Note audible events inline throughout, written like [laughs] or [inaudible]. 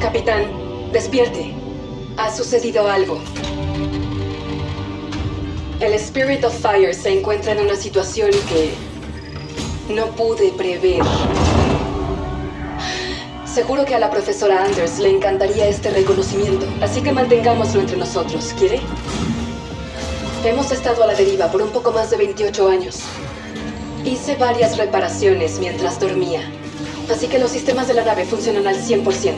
Capitán, despierte. Ha sucedido algo. El Spirit of Fire se encuentra en una situación que no pude prever. Seguro que a la profesora Anders le encantaría este reconocimiento, así que mantengámoslo entre nosotros, ¿quiere? Hemos estado a la deriva por un poco más de 28 años. Hice varias reparaciones mientras dormía, así que los sistemas de la nave funcionan al 100%.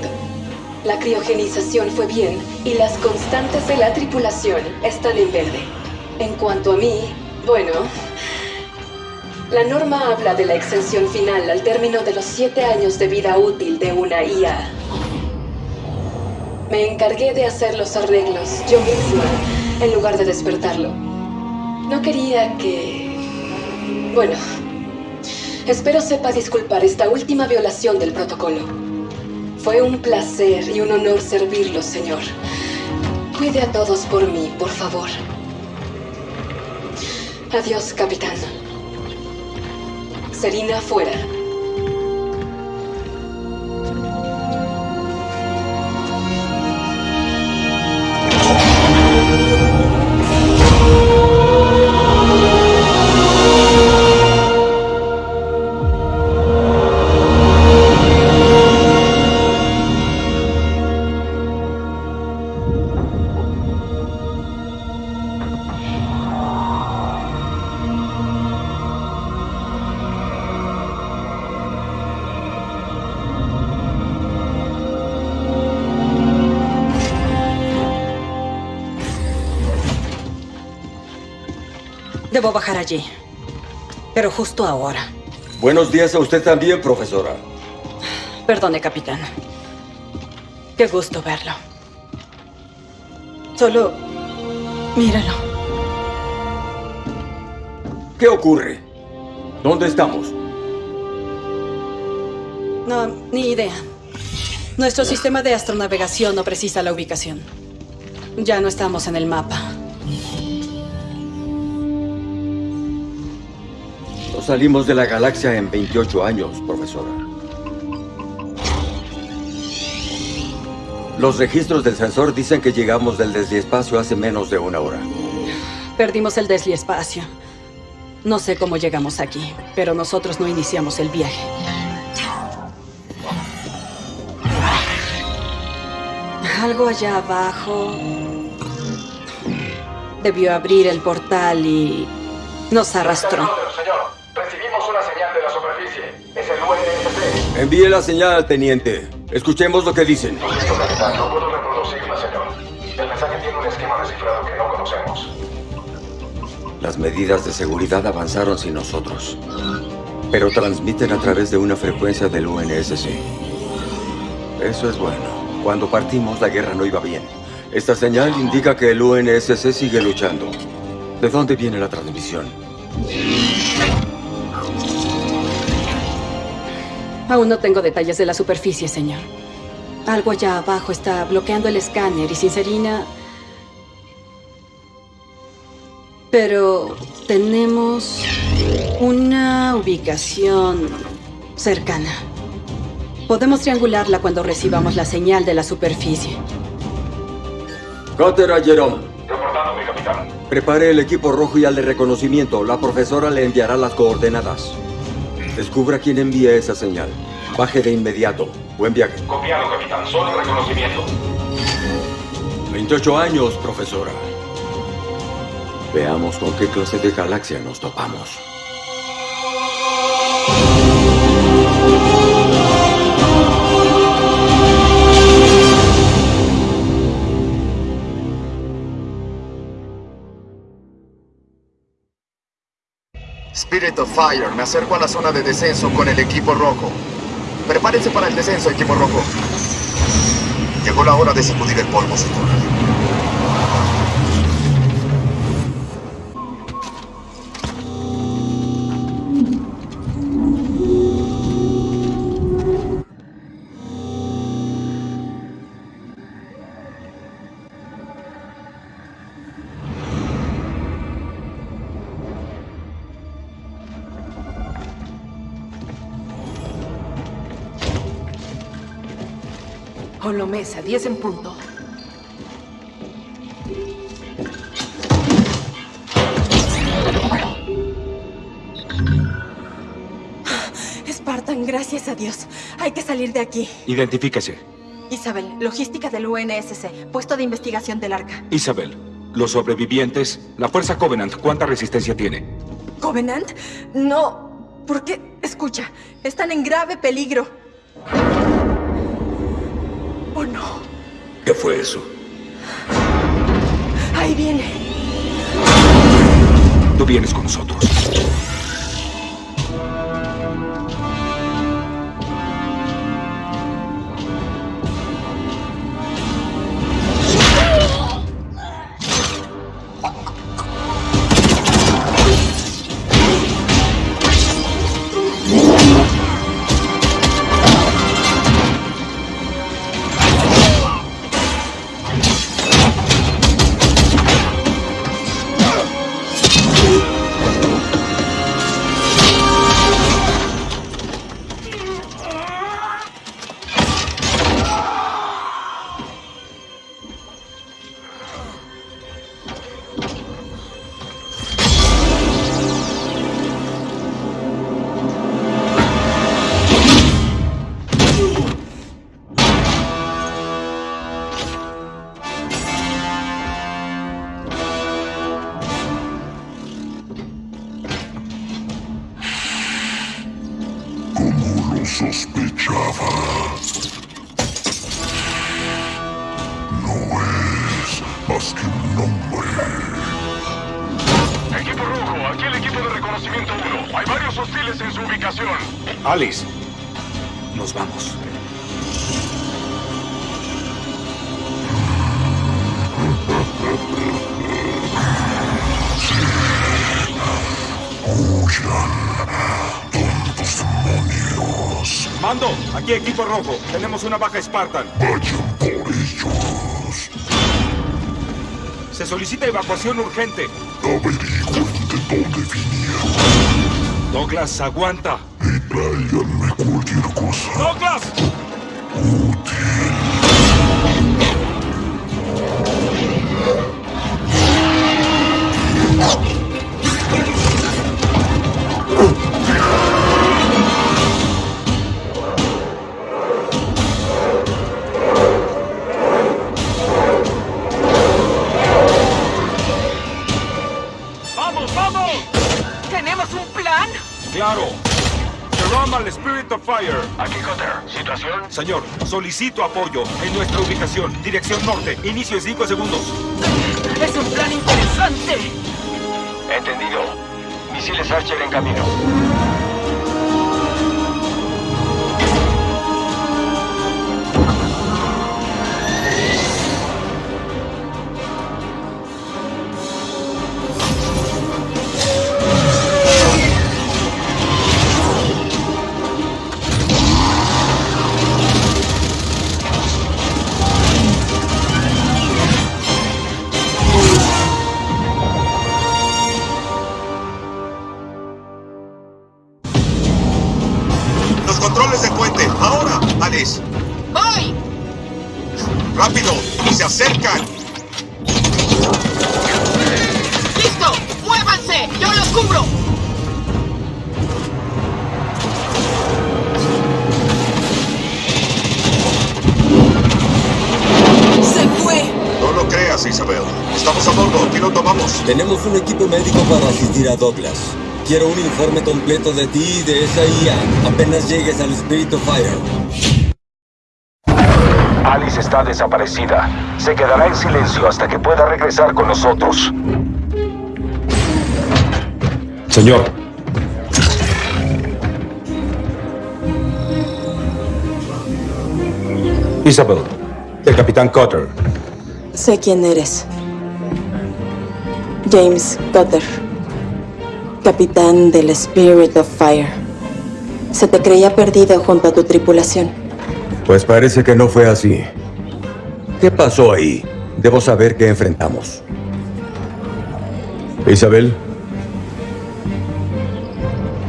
La criogenización fue bien y las constantes de la tripulación están en verde. En cuanto a mí, bueno, la norma habla de la extensión final al término de los siete años de vida útil de una IA. Me encargué de hacer los arreglos yo misma, en lugar de despertarlo. No quería que... Bueno, espero sepa disculpar esta última violación del protocolo. Fue un placer y un honor servirlo, señor. Cuide a todos por mí, por favor. Adiós, capitán. Serina fuera. Allí. Pero justo ahora. Buenos días a usted también, profesora. Perdone, capitán. Qué gusto verlo. Solo... míralo. ¿Qué ocurre? ¿Dónde estamos? No, ni idea. Nuestro sistema de astronavegación no precisa la ubicación. Ya no estamos en el mapa. Salimos de la galaxia en 28 años, profesora. Los registros del sensor dicen que llegamos del desliespacio hace menos de una hora. Perdimos el desliespacio. No sé cómo llegamos aquí, pero nosotros no iniciamos el viaje. Algo allá abajo debió abrir el portal y nos arrastró. Señor, recibimos una señal de la superficie. Es el UNSC. Envíe la señal al teniente. Escuchemos lo que dicen. Lo siento, capitán. No puedo reproducirla, señor. El mensaje tiene un esquema descifrado que no conocemos. Las medidas de seguridad avanzaron sin nosotros. Pero transmiten a través de una frecuencia del UNSC. Eso es bueno. Cuando partimos, la guerra no iba bien. Esta señal indica que el UNSC sigue luchando. ¿De dónde viene la transmisión? Aún no tengo detalles de la superficie, señor. Algo allá abajo está bloqueando el escáner y Sincerina... Pero tenemos una ubicación cercana. Podemos triangularla cuando recibamos la señal de la superficie. Cutter a Jerome. Reportándome, capitán. Prepare el equipo rojo y al de reconocimiento. La profesora le enviará las coordenadas. Descubra quién envía esa señal. Baje de inmediato. Buen viaje. Copiado, capitán. Solo reconocimiento. 28 años, profesora. Veamos con qué clase de galaxia nos topamos. Spirit of Fire, me acerco a la zona de descenso con el equipo rojo. Prepárense para el descenso, equipo rojo. Llegó la hora de sacudir el polvo, señor. Colomesa, 10 en punto. Spartan, gracias a Dios. Hay que salir de aquí. Identifíquese. Isabel, logística del UNSC, puesto de investigación del arca. Isabel, los sobrevivientes, la Fuerza Covenant, ¿cuánta resistencia tiene? ¿Covenant? No. ¿Por qué? Escucha, están en grave peligro. ¿O no? ¿Qué fue eso? Ahí viene. Tú vienes con nosotros. En su ubicación. Alice, nos vamos. Huyan, tontos demonios. Mando, aquí equipo rojo. Tenemos una baja Spartan. Vayan por ellos. Se solicita evacuación urgente. Averigüen de dónde vinieron Douglas, aguanta. y tráiganme cualquier cosa ¡Douglas! Jerome al Spirit of Fire. Aquí Cutter. ¿Situación? Señor, solicito apoyo en nuestra ubicación. Dirección norte. Inicio en 5 segundos. Es un plan interesante. Entendido. Misiles Archer en camino. Para asistir a Douglas. Quiero un informe completo de ti y de esa IA apenas llegues al Spirit of Fire. Alice está desaparecida. Se quedará en silencio hasta que pueda regresar con nosotros. Señor. Isabel, el capitán Cutter. Sé quién eres. James Cutter, capitán del Spirit of Fire. Se te creía perdido junto a tu tripulación. Pues parece que no fue así. ¿Qué pasó ahí? Debo saber qué enfrentamos. Isabel.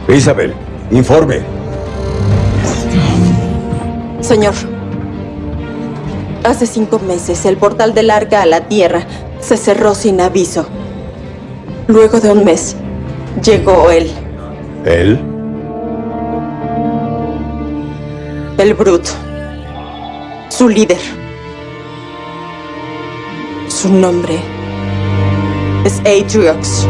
Isabel, informe. Señor, Hace cinco meses, el portal del arca a la Tierra se cerró sin aviso. Luego de un mes, llegó él, ¿Él? el Brut, su líder. Su nombre es Atriox.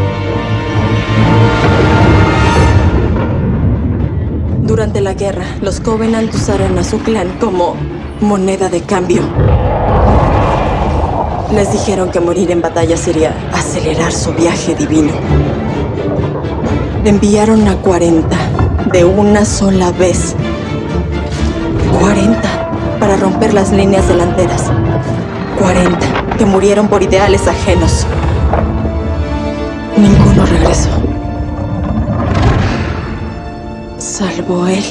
Durante la guerra, los Covenant usaron a su clan como moneda de cambio. Les dijeron que morir en batalla sería acelerar su viaje divino. Enviaron a 40 de una sola vez. 40 para romper las líneas delanteras. 40 que murieron por ideales ajenos. Ninguno regresó. Salvo él.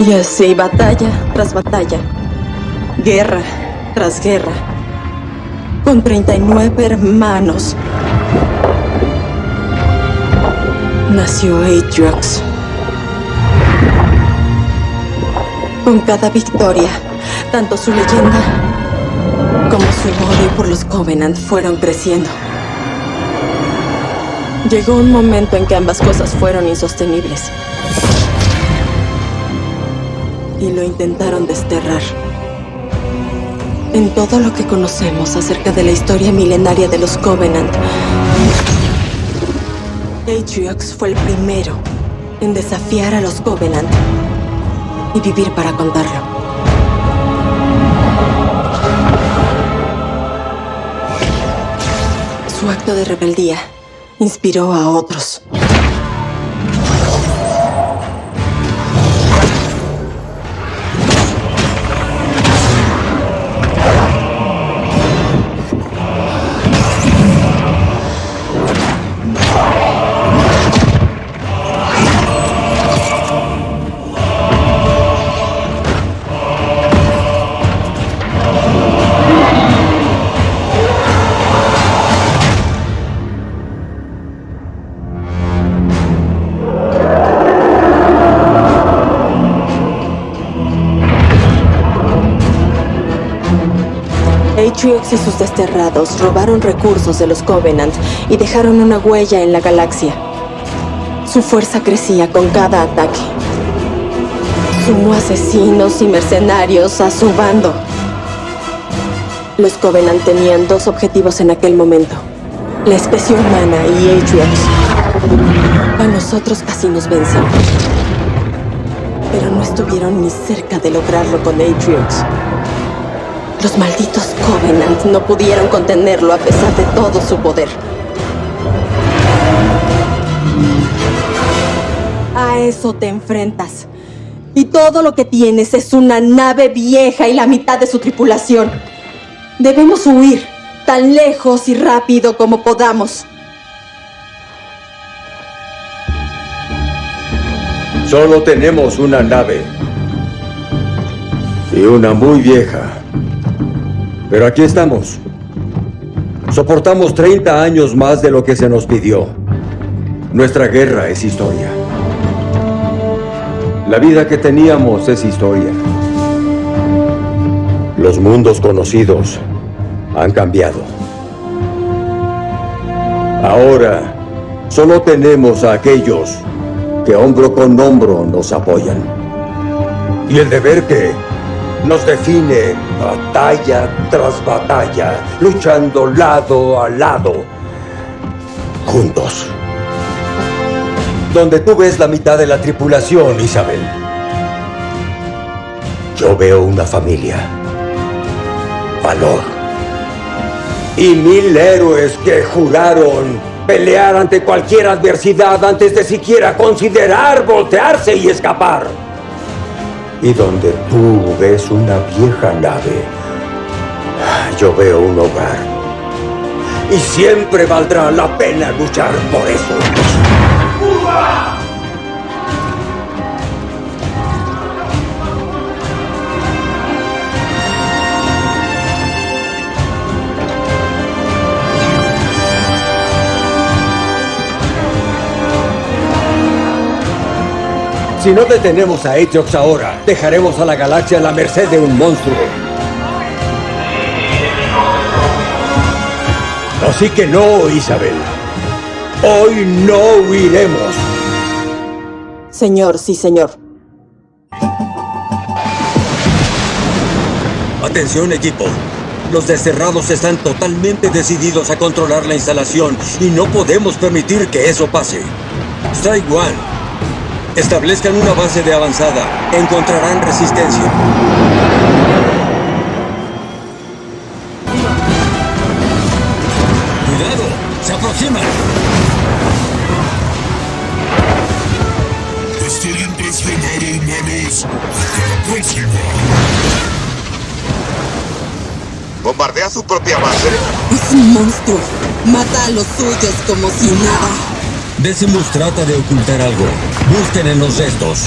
Y así, batalla tras batalla, guerra tras guerra, con 39 hermanos, nació Atriox. Con cada victoria, tanto su leyenda como su odio por los Covenant fueron creciendo. Llegó un momento en que ambas cosas fueron insostenibles. Y lo intentaron desterrar. En todo lo que conocemos acerca de la historia milenaria de los Covenant, Atriox fue el primero en desafiar a los Covenant y vivir para contarlo. Su acto de rebeldía inspiró a otros. Atriox y sus desterrados robaron recursos de los Covenant y dejaron una huella en la galaxia. Su fuerza crecía con cada ataque. Sumó asesinos y mercenarios a su bando. Los Covenant tenían dos objetivos en aquel momento. La especie humana y Atriox. A nosotros casi nos vencen. Pero no estuvieron ni cerca de lograrlo con Atriox. Los malditos Covenant no pudieron contenerlo a pesar de todo su poder. A eso te enfrentas. Y todo lo que tienes es una nave vieja y la mitad de su tripulación. Debemos huir tan lejos y rápido como podamos. Solo tenemos una nave. Y una muy vieja. Pero aquí estamos. Soportamos 30 años más de lo que se nos pidió. Nuestra guerra es historia. La vida que teníamos es historia. Los mundos conocidos han cambiado. Ahora solo tenemos a aquellos que hombro con hombro nos apoyan. Y el deber que nos define batalla tras batalla, luchando lado a lado, juntos. Donde tú ves la mitad de la tripulación, Isabel, yo veo una familia, valor. Y mil héroes que juraron pelear ante cualquier adversidad antes de siquiera considerar voltearse y escapar y donde tú ves una vieja nave, yo veo un hogar. Y siempre valdrá la pena luchar por eso. Si no detenemos a Atriox ahora, dejaremos a la galaxia a la merced de un monstruo. Así que no, Isabel. Hoy no huiremos. Señor, sí, señor. Atención, equipo. Los desterrados están totalmente decididos a controlar la instalación y no podemos permitir que eso pase. Strike One. Establezcan una base de avanzada. Encontrarán resistencia. ¡Cuidado! ¡Se aproximan! Estoy impresionado, humanos. Hasta la próxima. ¿Bombardea su propia base? Es un monstruo. Mata a los suyos como si nada. Decimus trata de ocultar algo. Busquen en los restos.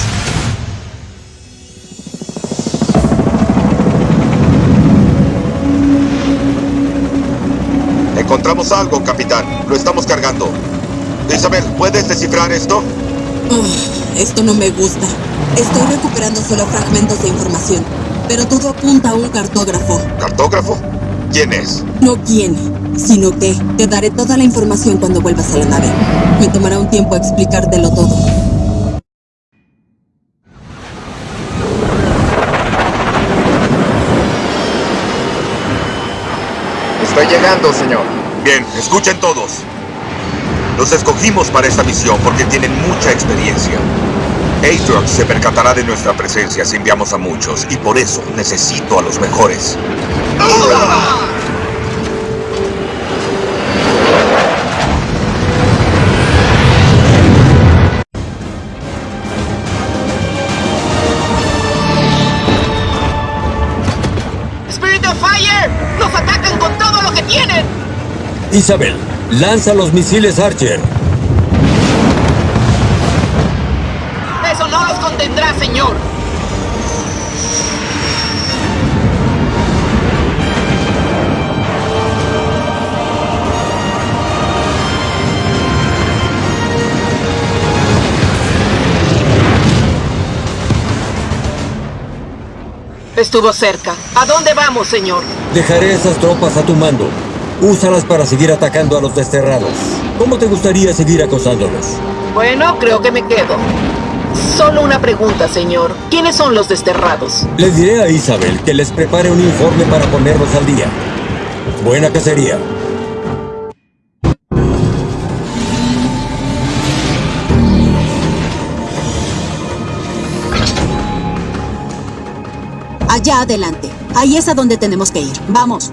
Encontramos algo, capitán. Lo estamos cargando. Isabel, ¿puedes descifrar esto? Uf, esto no me gusta. Estoy recuperando solo fragmentos de información, pero todo apunta a un cartógrafo. ¿Cartógrafo? ¿Quién es? No quién, sino que te daré toda la información cuando vuelvas a la nave. Me tomará un tiempo explicártelo todo. Estoy llegando, señor. Bien, escuchen todos. Los escogimos para esta misión porque tienen mucha experiencia. Atrox se percatará de nuestra presencia si enviamos a muchos, y por eso necesito a los mejores. ¡Spirit Isabel, lanza los misiles Archer. ¡Eso no los contendrá, señor! Estuvo cerca. ¿A dónde vamos, señor? Dejaré esas tropas a tu mando. Úsalas para seguir atacando a los desterrados. ¿Cómo te gustaría seguir acosándolos? Bueno, creo que me quedo. Solo una pregunta, señor. ¿Quiénes son los desterrados? Le diré a Isabel que les prepare un informe para ponerlos al día. Buena cacería. Allá adelante. Ahí es a donde tenemos que ir. Vamos.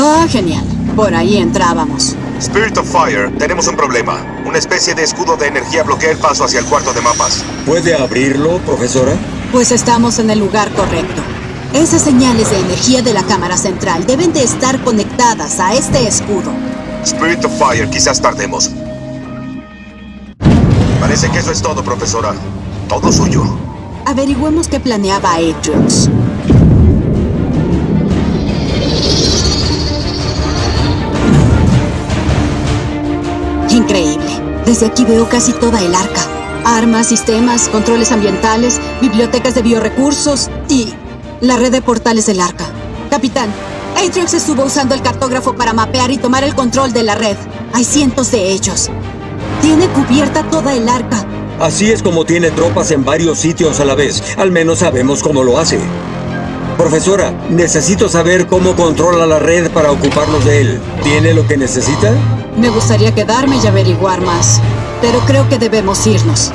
Ah, genial. Por ahí entrábamos. Spirit of Fire, tenemos un problema. Una especie de escudo de energía bloquea el paso hacia el cuarto de mapas. ¿Puede abrirlo, profesora? Pues estamos en el lugar correcto. Esas señales de energía de la cámara central deben de estar conectadas a este escudo. Spirit of Fire, quizás tardemos. Parece que eso es todo, profesora. Todo suyo. Averigüemos qué planeaba Atriox. Desde aquí veo casi toda el arca. Armas, sistemas, controles ambientales, bibliotecas de biorecursos y la red de portales del arca. Capitán, Atriox estuvo usando el cartógrafo para mapear y tomar el control de la red. Hay cientos de ellos. Tiene cubierta toda el arca. Así es como tiene tropas en varios sitios a la vez. Al menos sabemos cómo lo hace. Profesora, necesito saber cómo controla la red para ocuparnos de él. ¿Tiene lo que necesita? Me gustaría quedarme y averiguar más, pero creo que debemos irnos.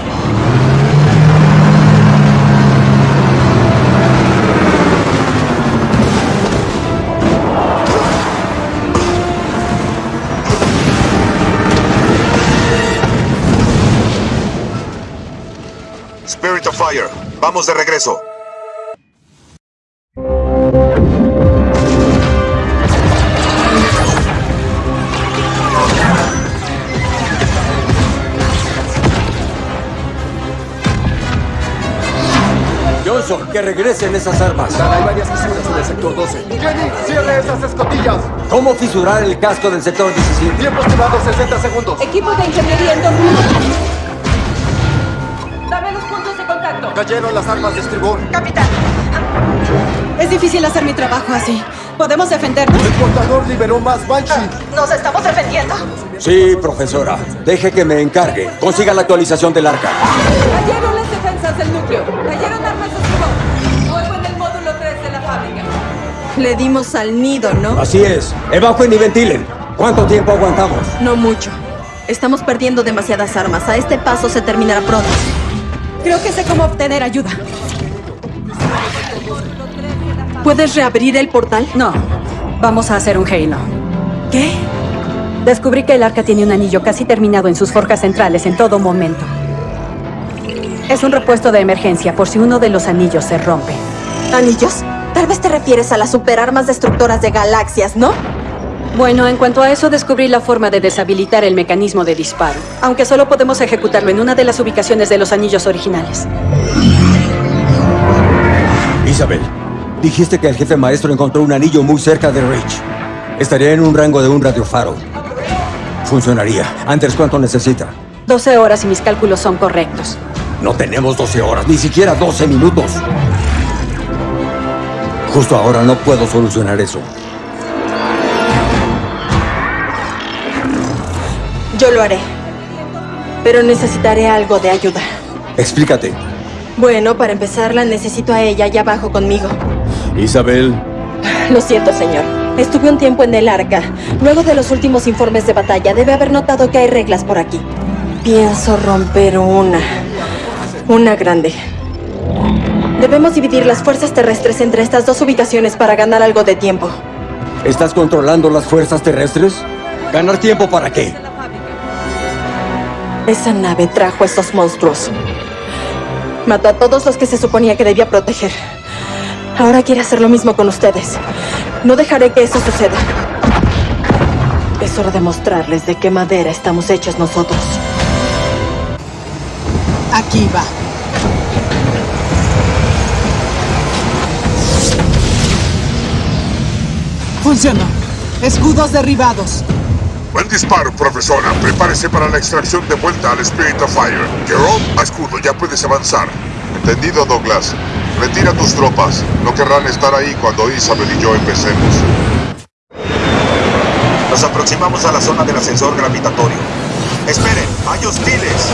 Spirit of Fire, vamos de regreso. Johnson, que regresen esas armas. Hay varias fisuras en el sector 12. Jenny, cierre esas escotillas. ¿Cómo fisurar el casco del sector 17? Tiempo estimado 60 segundos. Equipo de ingeniería en dos minutos. Dame los puntos de contacto. Cayeron las armas de estribor. Capitán. Es difícil hacer mi trabajo así. ¿Podemos defendernos? El portador liberó más Banshee. ¿Nos estamos defendiendo? Sí, profesora. Deje que me encargue. Consiga la actualización del arca. Cayeron las defensas del Le dimos al nido, ¿no? Así es. Evacuen y ventilen. ¿Cuánto tiempo aguantamos? No mucho. Estamos perdiendo demasiadas armas. A este paso se terminará pronto. Creo que sé cómo obtener ayuda. ¿Puedes reabrir el portal? No. Vamos a hacer un Halo. ¿Qué? Descubrí que el arca tiene un anillo casi terminado en sus forjas centrales en todo momento. Es un repuesto de emergencia por si uno de los anillos se rompe. ¿Anillos? Tal vez te refieres a las superarmas destructoras de galaxias, ¿no? Bueno, en cuanto a eso, descubrí la forma de deshabilitar el mecanismo de disparo, aunque solo podemos ejecutarlo en una de las ubicaciones de los anillos originales. Isabel, dijiste que el jefe maestro encontró un anillo muy cerca de Reach. Estaría en un rango de un radiofaro. Funcionaría. Antes, ¿cuánto necesita? 12 horas y mis cálculos son correctos. No tenemos 12 horas, ni siquiera 12 minutos. Justo ahora no puedo solucionar eso. Yo lo haré. Pero necesitaré algo de ayuda. Explícate. Bueno, para empezar, la necesito a ella allá abajo conmigo. Isabel. Lo siento, señor. Estuve un tiempo en el arca. Luego de los últimos informes de batalla, debe haber notado que hay reglas por aquí. Pienso romper una. Una grande. Debemos dividir las fuerzas terrestres entre estas dos ubicaciones para ganar algo de tiempo. ¿Estás controlando las fuerzas terrestres? ¿Ganar tiempo para qué? Esa nave trajo a estos monstruos. Mató a todos los que se suponía que debía proteger. Ahora quiere hacer lo mismo con ustedes. No dejaré que eso suceda. Es hora de mostrarles de qué madera estamos hechos nosotros. Aquí va. Funcionó. Escudos derribados. Buen disparo, profesora. Prepárese para la extracción de vuelta al Spirit of Fire. Jerome, a escudo, ya puedes avanzar. Entendido, Douglas. Retira tus tropas. No querrán estar ahí cuando Isabel y yo empecemos. Nos aproximamos a la zona del ascensor gravitatorio. Esperen, hay hostiles.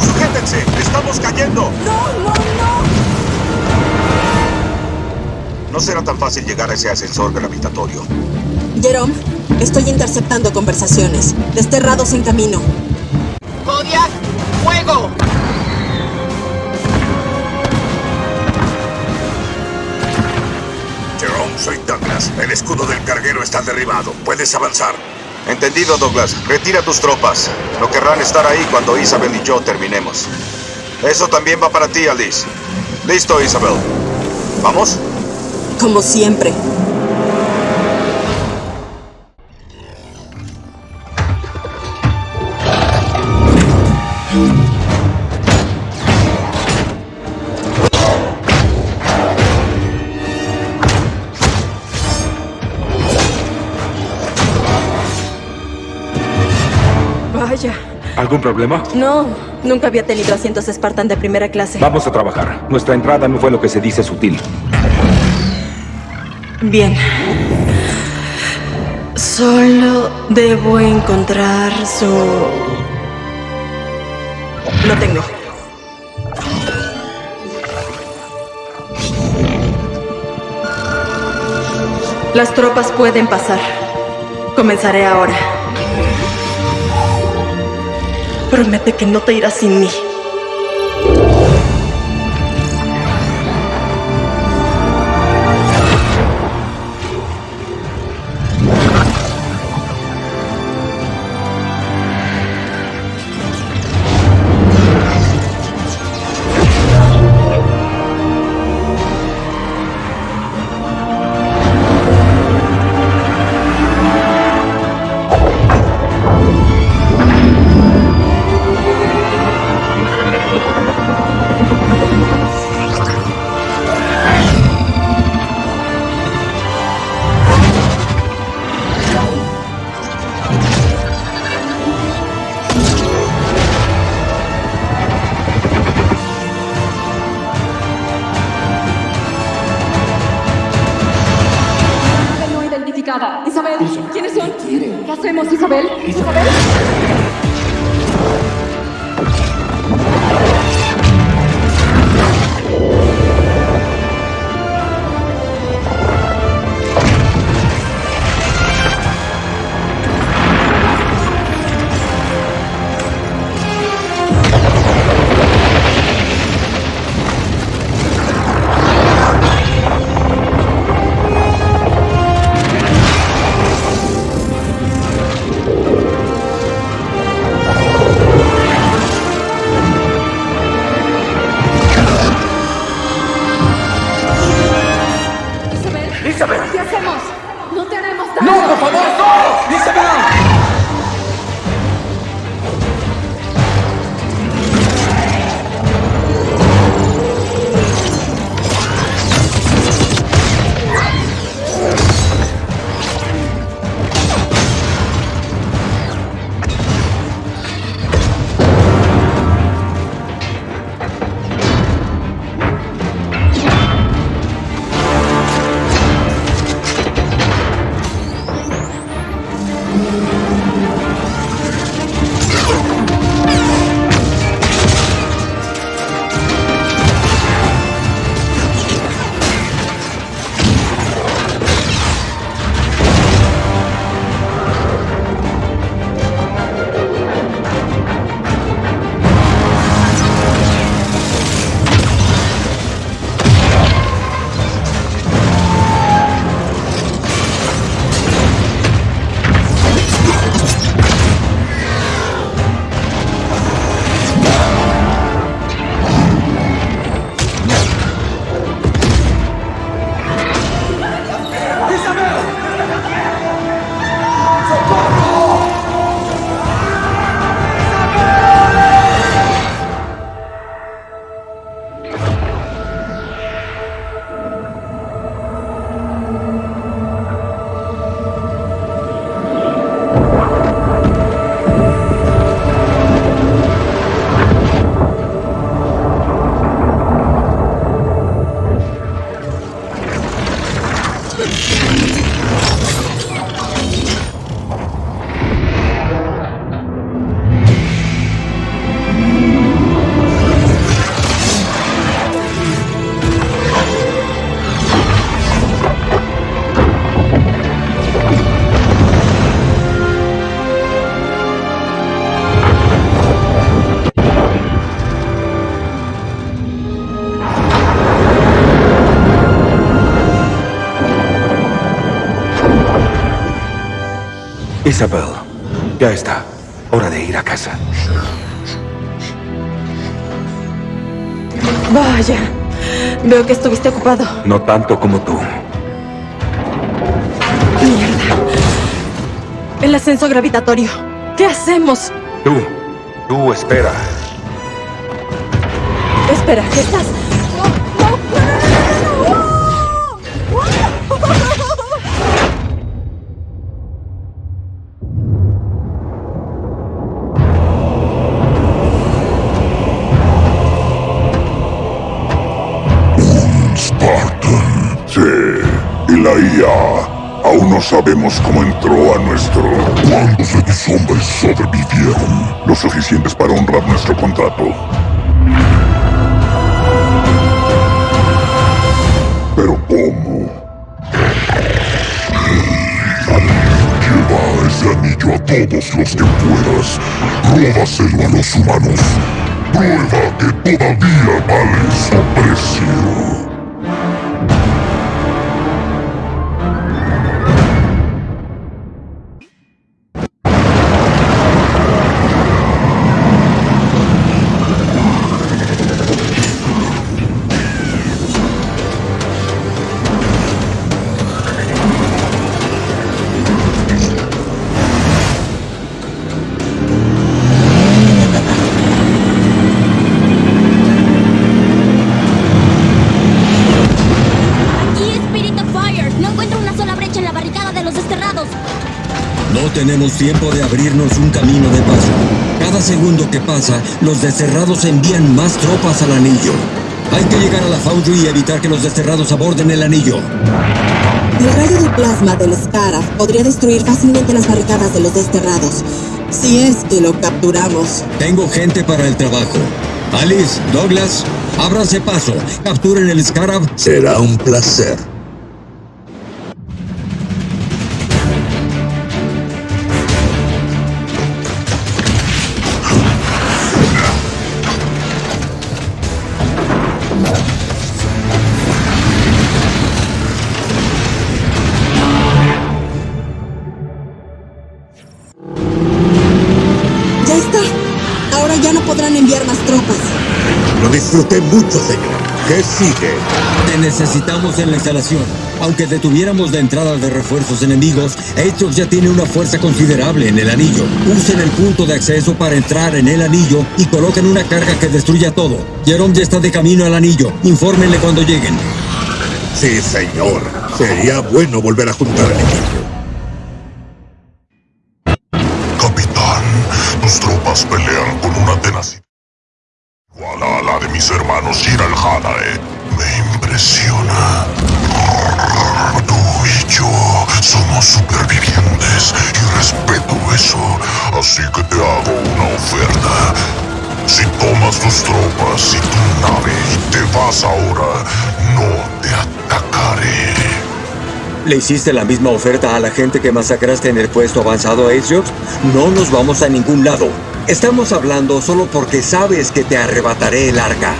Sujétense, estamos cayendo. No, no, no. No será tan fácil llegar a ese ascensor gravitatorio. Jerome, estoy interceptando conversaciones. Desterrados en camino. Kodiak, fuego. Jerome, soy Douglas. El escudo del carguero está derribado. Puedes avanzar. Entendido, Douglas. Retira tus tropas. No querrán estar ahí cuando Isabel y yo terminemos. Eso también va para ti, Alice. Listo, Isabel. ¿Vamos? Como siempre. Vaya. ¿Algún problema? No, nunca había tenido asientos Spartan de primera clase. Vamos a trabajar. Nuestra entrada no fue lo que se dice sutil. Bien. Solo debo encontrar su... Lo tengo. Las tropas pueden pasar. Comenzaré ahora. Promete que no te irás sin mí. Isabel, ya está. Hora de ir a casa. Vaya. Veo que estuviste ocupado. No tanto como tú. Mierda. El ascenso gravitatorio. ¿Qué hacemos? Tú, tú espera. Espera, ¿qué estás? Sabemos cómo entró a nuestro... ¿Cuántos de tus hombres sobrevivieron? Lo suficientes para honrar nuestro contrato. Pero ¿cómo? Lleva ese anillo a todos los que puedas. Róbaselo a los humanos. Prueba que todavía vale su. Tenemos tiempo de abrirnos un camino de paso. Cada segundo que pasa, los desterrados envían más tropas al anillo. Hay que llegar a la Foundry y evitar que los desterrados aborden el anillo. El rayo de plasma del Scarab podría destruir fácilmente las barricadas de los desterrados. Si es que lo capturamos. Tengo gente para el trabajo. Alice, Douglas, ábranse paso. Capturen el Scarab. Será un placer. Disfruté mucho, señor. ¿Qué sigue? Te necesitamos en la instalación. Aunque detuviéramos la entrada de refuerzos enemigos, Atrox ya tiene una fuerza considerable en el anillo. Usen el punto de acceso para entrar en el anillo y coloquen una carga que destruya todo. Jerome ya está de camino al anillo. Infórmenle cuando lleguen. Sí, señor. Sería bueno volver a juntar el equipo. ¿Le hiciste la misma oferta a la gente que masacraste en el puesto avanzado, Atrox? No nos vamos a ningún lado. Estamos hablando solo porque sabes que te arrebataré el arca.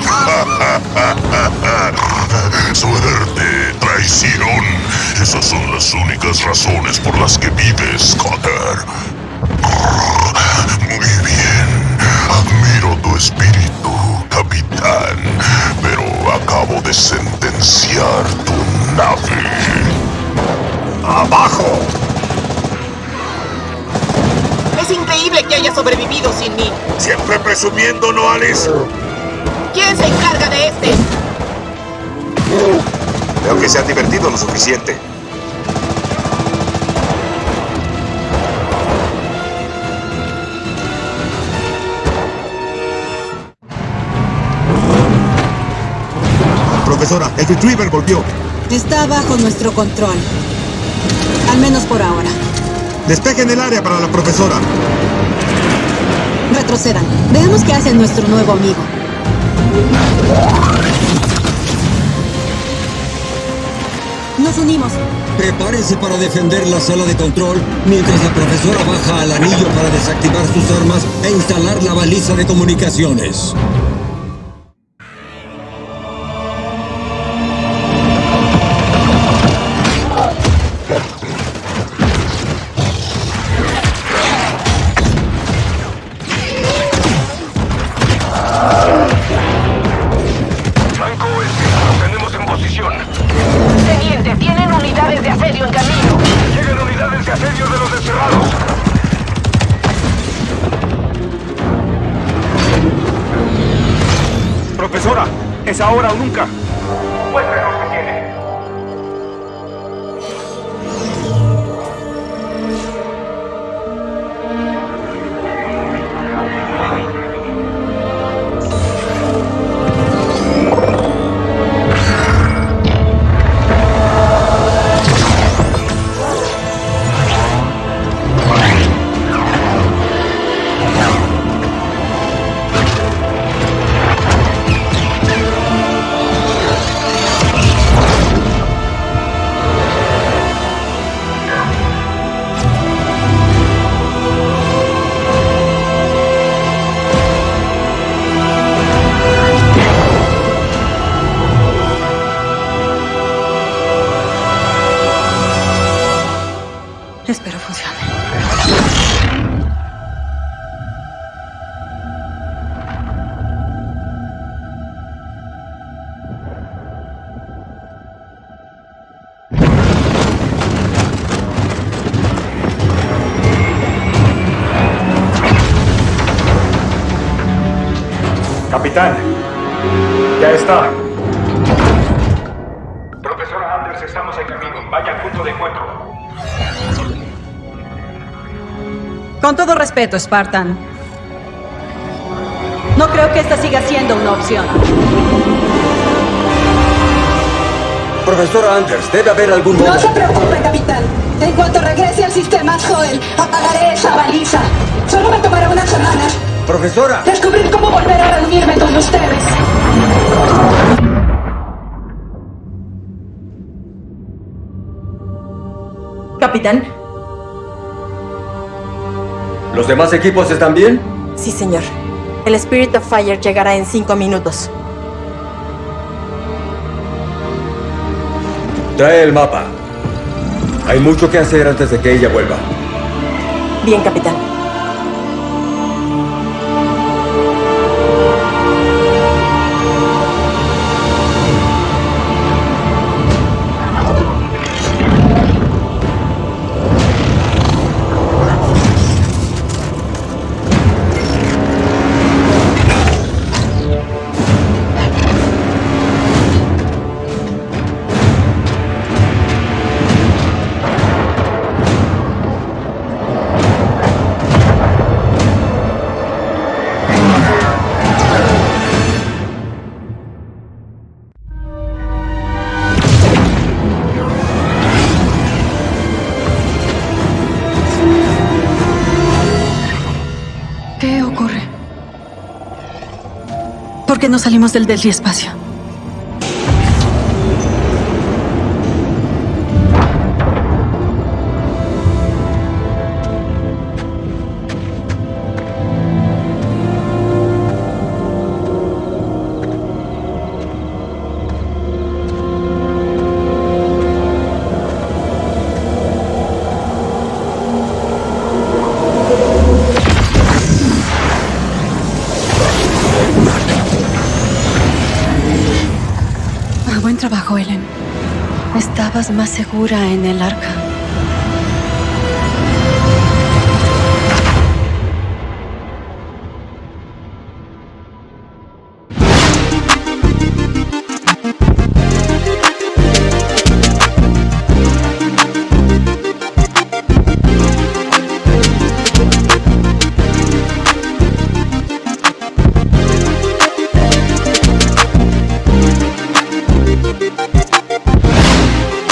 [laughs] Suerte, traición. Esas son las únicas razones por las que vives, Cotter. Muy bien. Admiro tu espíritu, capitán. Acabo de sentenciar tu nave. ¡Abajo! Es increíble que haya sobrevivido sin mí. Siempre presumiendo, ¿no, Alice? ¿Quién se encarga de este? Veo que se han divertido lo suficiente. El Retriever volvió. Está bajo nuestro control. Al menos por ahora. Despejen el área para la profesora. Retrocedan. Veamos qué hace nuestro nuevo amigo. Nos unimos. Prepárense para defender la sala de control mientras la profesora baja al anillo para desactivar sus armas e instalar la baliza de comunicaciones. Respeto, Spartan. No creo que esta siga siendo una opción. Profesora Anders, debe haber algún. No se preocupe, capitán. En cuanto regrese al sistema Joel, apagaré esa baliza. Solo me tomará una semana. Profesora. Descubrir cómo volver a reunirme con ustedes. Capitán. ¿Los demás equipos están bien? Sí, señor. El Spirit of Fire llegará en cinco minutos. Trae el mapa. Hay mucho que hacer antes de que ella vuelva. Bien, capitán. ¿Por qué no salimos del del espacio? Más segura en el arca.